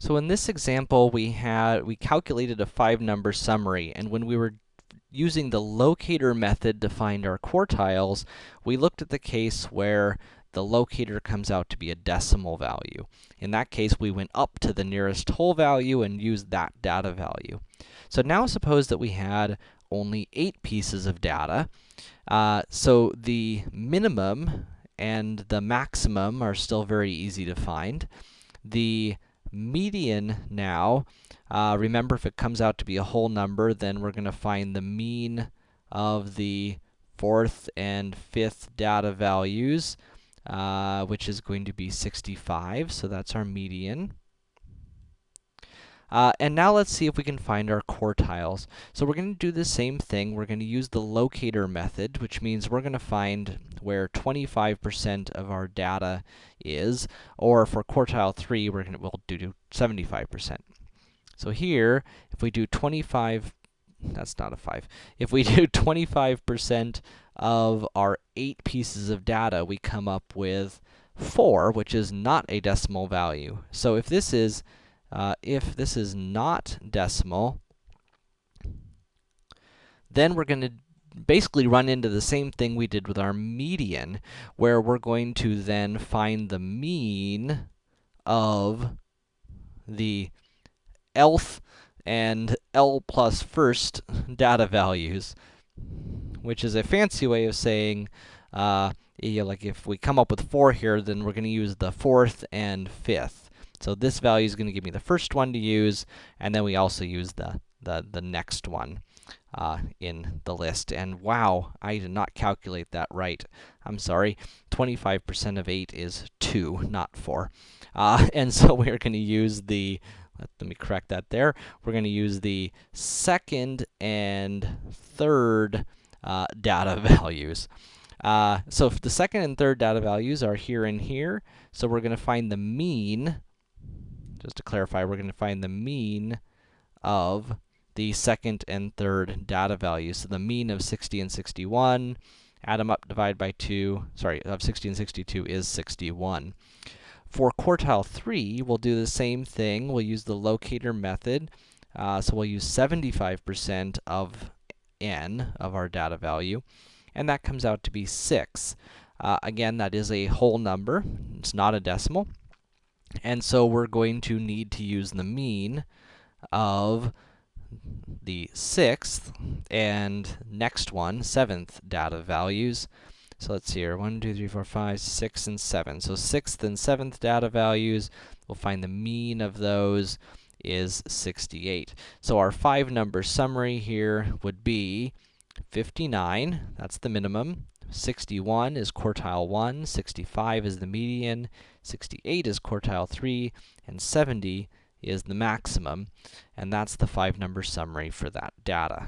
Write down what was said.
So in this example, we had, we calculated a five-number summary, and when we were using the locator method to find our quartiles, we looked at the case where the locator comes out to be a decimal value. In that case, we went up to the nearest whole value and used that data value. So now suppose that we had only 8 pieces of data. Uh, so the minimum and the maximum are still very easy to find. The median now, uh, remember if it comes out to be a whole number, then we're going to find the mean of the fourth and fifth data values, uh, which is going to be 65, so that's our median. Uh, and now let's see if we can find our quartiles. So we're going to do the same thing. We're going to use the locator method, which means we're going to find where 25% of our data is, or for quartile 3, we're going to we'll do 75%. So here, if we do 25 that's not a 5. If we do 25% of our 8 pieces of data, we come up with 4, which is not a decimal value. So if this is uh, if this is not decimal, then we're going to basically run into the same thing we did with our median, where we're going to then find the mean of the Lth and L plus first data values, which is a fancy way of saying, uh, you know, like if we come up with 4 here, then we're going to use the fourth and fifth. So this value is going to give me the first one to use, and then we also use the, the, the next one uh, in the list. And wow, I did not calculate that right. I'm sorry. 25% of 8 is 2, not 4. Uh, and so we're going to use the, let, me correct that there. We're going to use the second and third uh, data values. Uh, so the second and third data values are here and here, so we're going to find the mean just to clarify, we're going to find the mean of the second and third data values. So the mean of 60 and 61, add them up, divide by 2, sorry, of 60 and 62 is 61. For quartile 3, we'll do the same thing. We'll use the locator method. Uh, so we'll use 75% of n, of our data value, and that comes out to be 6. Uh, again, that is a whole number. It's not a decimal. And so we're going to need to use the mean of the sixth and next one, seventh data values. So let's see here, 1, 2, 3, 4, 5, 6, and 7. So sixth and seventh data values, we'll find the mean of those is 68. So our five-number summary here would be 59, that's the minimum, 61 is quartile 1, 65 is the median, 68 is quartile 3, and 70 is the maximum, and that's the five-number summary for that data.